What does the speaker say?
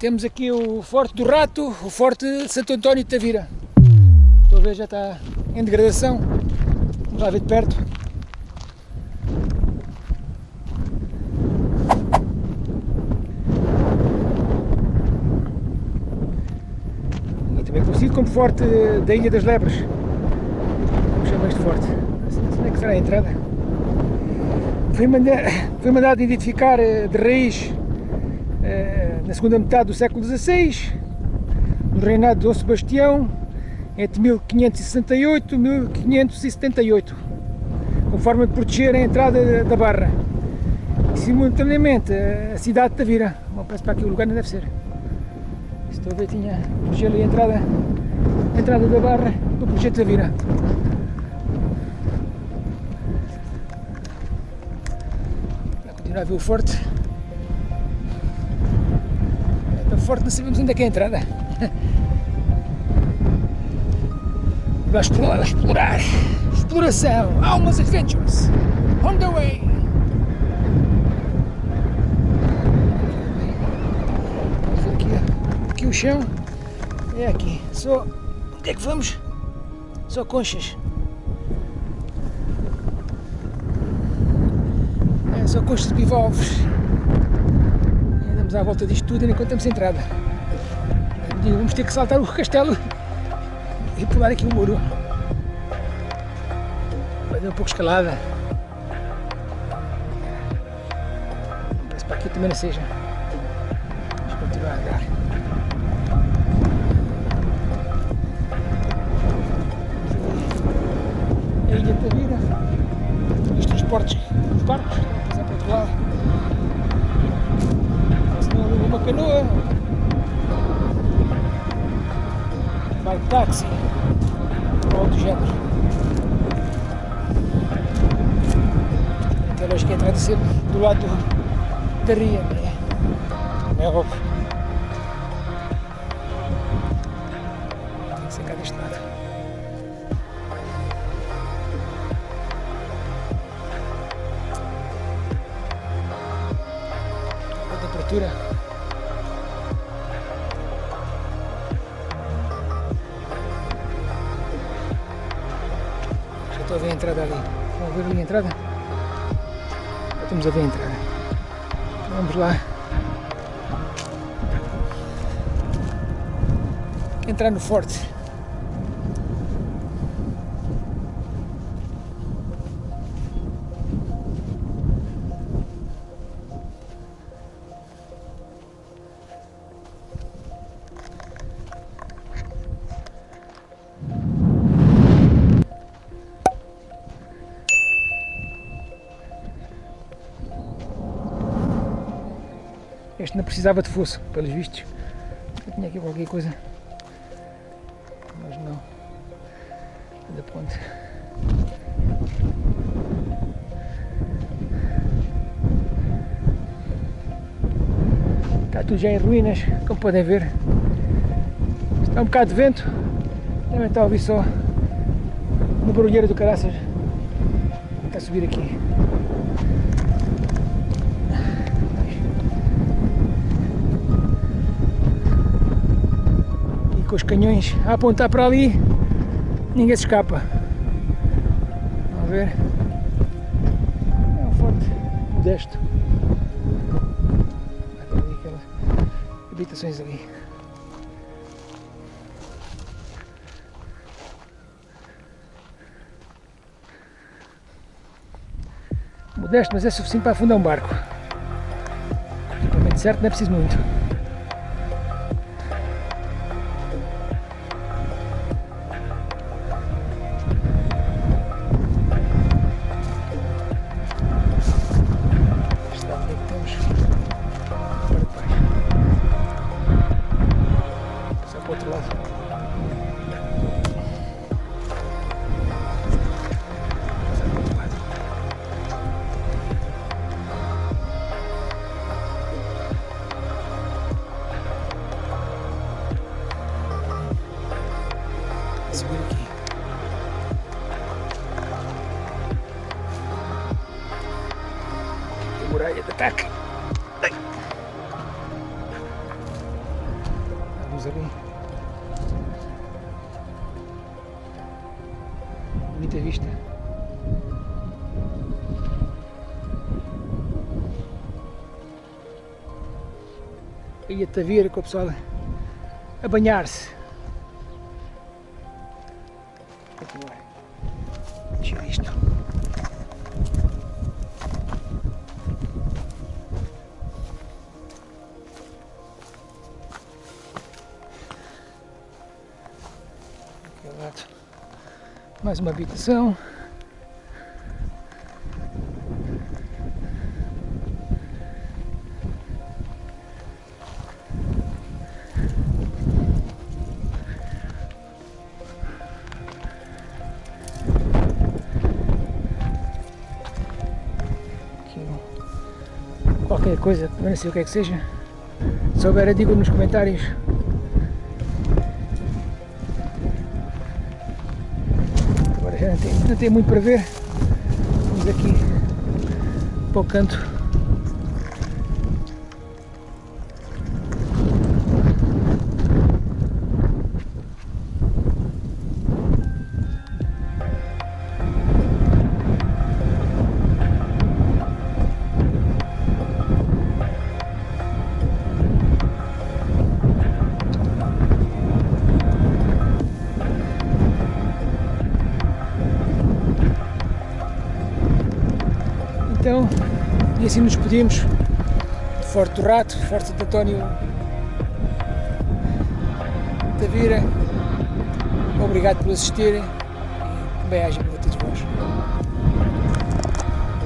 Temos aqui o Forte do Rato, o Forte Santo António de Tavira. Estou a ver, já está em degradação. Vamos lá ver de perto. E também conhecido como Forte da Ilha das Lebres. Como chama este forte? Onde é que será a entrada? Foi mandado, foi mandado identificar eh, de raiz eh, na segunda metade do século XVI, no reinado de Dom Sebastião, entre 1568 e 1578, com forma de proteger a entrada da barra. E, simultaneamente, a cidade de Tavira. Bom, parece para aqui o lugar não deve ser. Estou a ver, tinha proteger ali a entrada, a entrada da barra para proteger Tavira. Continuar a ver o forte. Forte, não sabemos onde é que é a entrada. Vamos explorar, explorar. Exploração, almas adventures. On the way. Aqui, aqui o chão é aqui. Só. Onde é que vamos? Só conchas. É, só conchas de bivalves à volta disto tudo enquanto temos entrada. Vamos ter que saltar o castelo e pular aqui o muro. Fazer um pouco de escalada. Parece para aqui também não seja. Vamos continuar a andar. A ilha da vida. Os transportes, os barcos, a passar para o outro lado uma canoa, bike táxi, ou do género. Acho que entra de ser do lado da ria, né? é óbvio. Tem temperatura Estou a ver a entrada ali. Estão a ver ali a entrada? Já estamos a ver a entrada. Vamos lá. Entrar no forte. Este não precisava de fosso, pelos vistos. Eu tinha aqui qualquer coisa. Mas não. Da ponte. Está tudo já em ruínas, como podem ver. Está um bocado de vento. Também está a ouvir só uma barulheira do caraças. Está a subir aqui. Com os canhões a apontar para ali, ninguém se escapa. Vamos ver. É um forte modesto. Ali aquelas habitações ali. Modesto, mas é suficiente para afundar um barco. Equipamento certo não é preciso muito. De ataque. Vamos ali. Bonita vista. Aí a Tavira com o pessoal a banhar-se. Mais uma habitação. Qualquer coisa, não sei o que é que seja. Se souber, digo nos comentários. Não tem, muito para ver. Vamos aqui para o canto. Assim nos despedimos. Forte do Rato, Forte de António Tavira. Obrigado por assistirem bem-aja para todos vós.